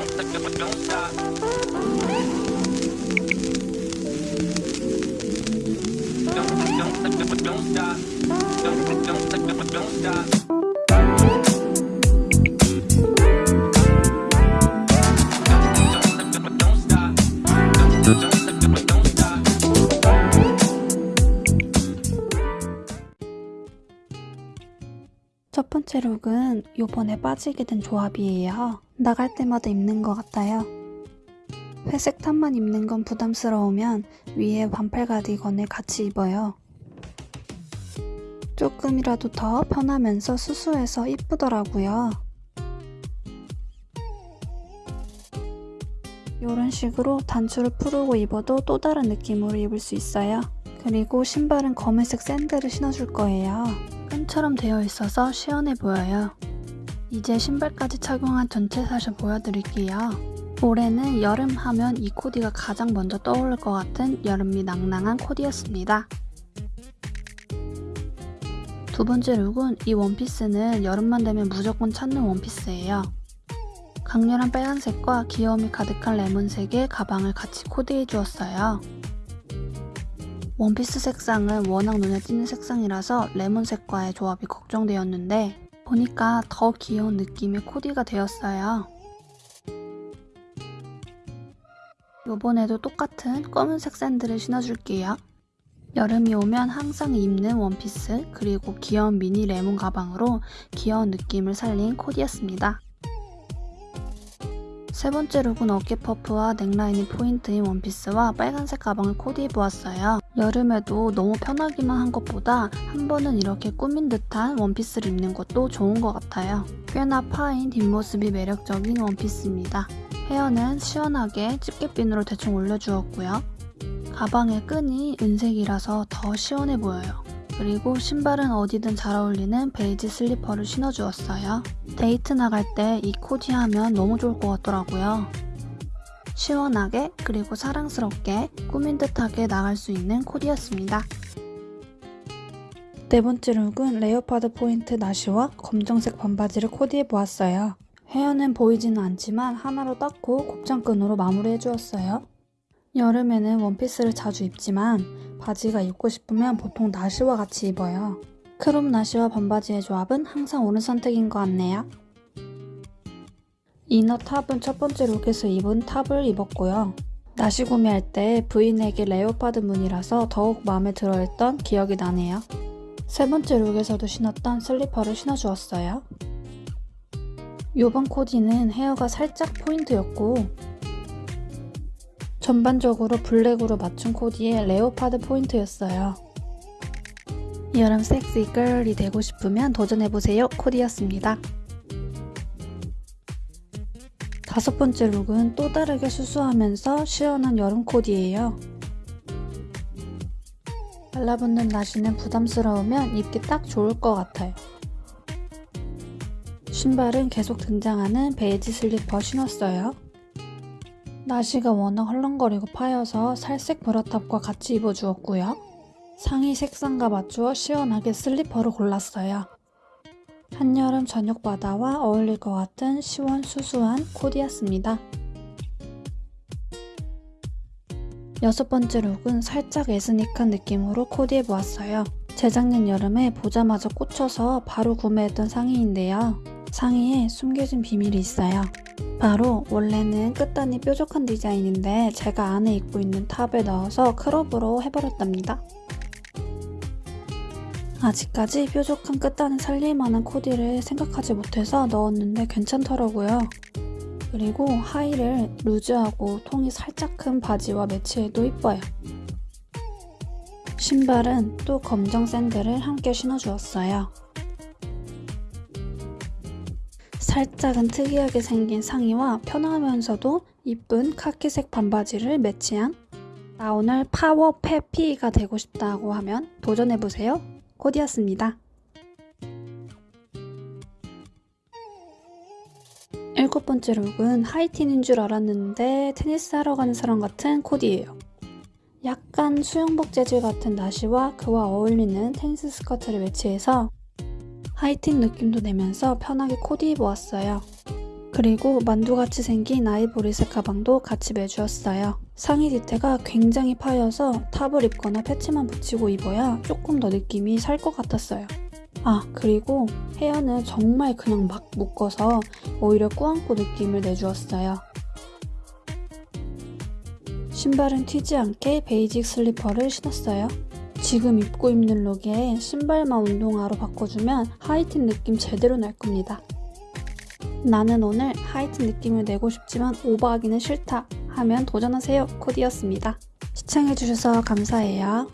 Don't, don't, don't, don't stop. Don't, don't, don't, don't stop. 번째 룩은 요번에 빠지게 된 조합이에요. 나갈 때마다 입는 것 같아요. 회색 탑만 입는 건 부담스러우면 위에 반팔 가디건을 같이 입어요. 조금이라도 더 편하면서 수수해서 이쁘더라고요. 이런 식으로 단추를 풀고 입어도 또 다른 느낌으로 입을 수 있어요. 그리고 신발은 검은색 샌들을 신어줄 거예요. 끈처럼 되어 있어서 시원해 보여요. 이제 신발까지 착용한 전체 샷을 보여드릴게요. 올해는 여름 하면 이 코디가 가장 먼저 떠오를 것 같은 여름미 낭낭한 코디였습니다. 두 번째 룩은 이 원피스는 여름만 되면 무조건 찾는 원피스예요. 강렬한 빨간색과 귀여움이 가득한 레몬색의 가방을 같이 코디해 주었어요. 원피스 색상은 워낙 눈에 띄는 색상이라서 레몬색과의 조합이 걱정되었는데 보니까 더 귀여운 느낌의 코디가 되었어요. 요번에도 똑같은 검은색 샌들을 신어줄게요. 여름이 오면 항상 입는 원피스 그리고 귀여운 미니 레몬 가방으로 귀여운 느낌을 살린 코디였습니다. 세 번째 룩은 어깨 퍼프와 넥라인이 포인트인 원피스와 빨간색 가방을 코디해보았어요. 여름에도 너무 편하기만 한 것보다 한 번은 이렇게 꾸민 듯한 원피스를 입는 것도 좋은 것 같아요. 꽤나 파인 뒷모습이 매력적인 원피스입니다. 헤어는 시원하게 집게핀으로 대충 올려주었고요. 가방의 끈이 은색이라서 더 시원해 보여요. 그리고 신발은 어디든 잘 어울리는 베이지 슬리퍼를 신어주었어요. 데이트 나갈 때 이 코디 하면 너무 좋을 것 같더라고요. 시원하게 그리고 사랑스럽게 꾸민 듯하게 나갈 수 있는 코디였습니다. 네 번째 룩은 레오파드 포인트 나시와 검정색 반바지를 코디해보았어요. 헤어는 보이지는 않지만 하나로 묶고 곱창끈으로 마무리해주었어요. 여름에는 원피스를 자주 입지만 바지가 입고 싶으면 보통 나시와 같이 입어요. 크롭 나시와 반바지의 조합은 항상 옳은 선택인 것 같네요. 이너 탑은 첫 번째 룩에서 입은 탑을 입었고요. 나시 구매할 때 브이넥에 레오파드 무늬라서 더욱 마음에 들어했던 기억이 나네요. 세 번째 룩에서도 신었던 슬리퍼를 신어주었어요. 이번 코디는 헤어가 살짝 포인트였고 전반적으로 블랙으로 맞춘 코디에 레오파드 포인트였어요. 여름 섹시 걸이 되고 싶으면 도전해보세요 코디였습니다. 다섯 번째 룩은 또 다르게 수수하면서 시원한 여름 코디예요. 달라붙는 나시는 부담스러우면 입기 딱 좋을 것 같아요. 신발은 계속 등장하는 베이지 슬리퍼 신었어요. 나시가 워낙 헐렁거리고 파여서 살색 브라탑과 같이 입어주었고요. 상의 색상과 맞추어 시원하게 슬리퍼를 골랐어요. 한여름 저녁 바다와 어울릴 것 같은 시원 수수한 코디였습니다. 여섯 번째 룩은 살짝 에스닉한 느낌으로 코디해보았어요. 재작년 여름에 보자마자 꽂혀서 바로 구매했던 상의인데요. 상의에 숨겨진 비밀이 있어요. 바로 원래는 끝단이 뾰족한 디자인인데 제가 안에 입고 있는 탑에 넣어서 크롭으로 해버렸답니다. 아직까지 뾰족한 끝단을 살릴 만한 코디를 생각하지 못해서 넣었는데 괜찮더라고요. 그리고 하의를 루즈하고 통이 살짝 큰 바지와 매치해도 이뻐요. 신발은 또 검정 샌들을 함께 신어주었어요. 살짝은 특이하게 생긴 상의와 편하면서도 이쁜 카키색 반바지를 매치한 나 오늘 파워 히피가 되고 싶다고 하면 도전해보세요. 코디였습니다. 일곱 번째 룩은 하이틴인 줄 알았는데 테니스 하러 가는 사람 같은 코디예요. 약간 수영복 재질 같은 나시와 그와 어울리는 테니스 스커트를 매치해서 하이틴 느낌도 내면서 편하게 코디 입어왔어요. 그리고 만두같이 생긴 아이보리색 가방도 같이 매주었어요. 상의 디테가 굉장히 파여서 탑을 입거나 패치만 붙이고 입어야 조금 더 느낌이 살 것 같았어요. 아, 그리고 헤어는 정말 그냥 막 묶어서 오히려 꾸안꾸 느낌을 내주었어요. 신발은 튀지 않게 베이직 슬리퍼를 신었어요. 지금 입고 있는 룩에 신발만 운동화로 바꿔주면 하이틴 느낌 제대로 날 겁니다. 나는 오늘 하이틴 느낌을 내고 싶지만 오버하기는 싫다 하면 도전하세요 코디였습니다. 시청해주셔서 감사해요.